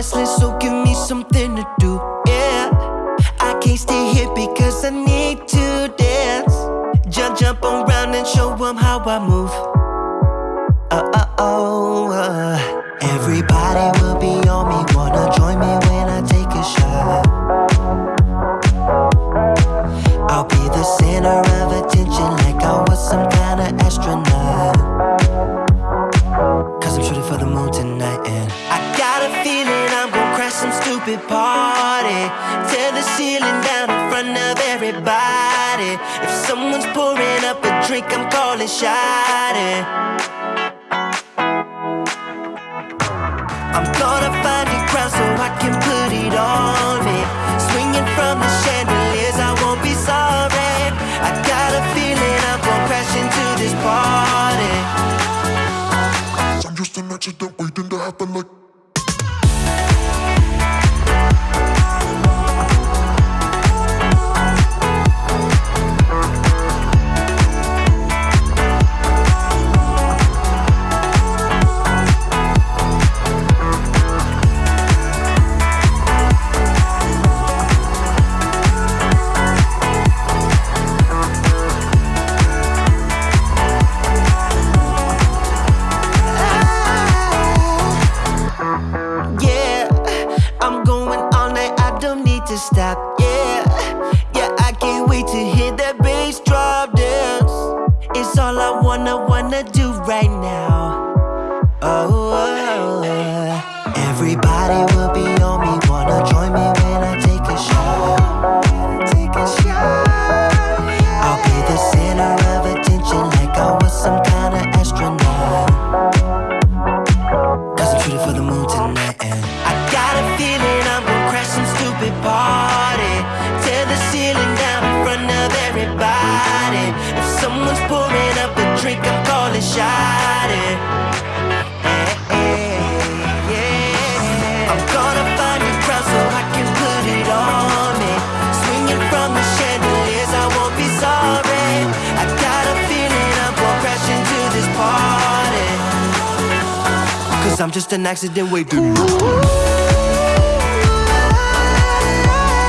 restless, so give me something to do. Yeah, I can't stay here because I need to dance. Jump, jump around and show them how I move. Uh, uh, uh. Everybody will be on me, wanna join me when I take a shot. I'll be the center of attention like I was some kind of astronaut. Stupid party. Tear the ceiling down in front of everybody. If someone's pouring up a drink, I'm calling shot. I'm gonna find a crowd so I can put it on me. Swinging from the chandeliers, I won't be sorry. I got a feeling I'm gonna crash into this party. I'm just an accident waiting to happen like to stop. Yeah, yeah, I can't wait to hear that bass drop dance. It's all I wanna, wanna do right now. Oh, oh, oh. everybody will be shot I'm gonna find a crowd so I can put it on me. Swinging from the chandeliers, I won't be sorry. I got a feeling I'm gonna crash into this party. Cause I'm just an accident waiting.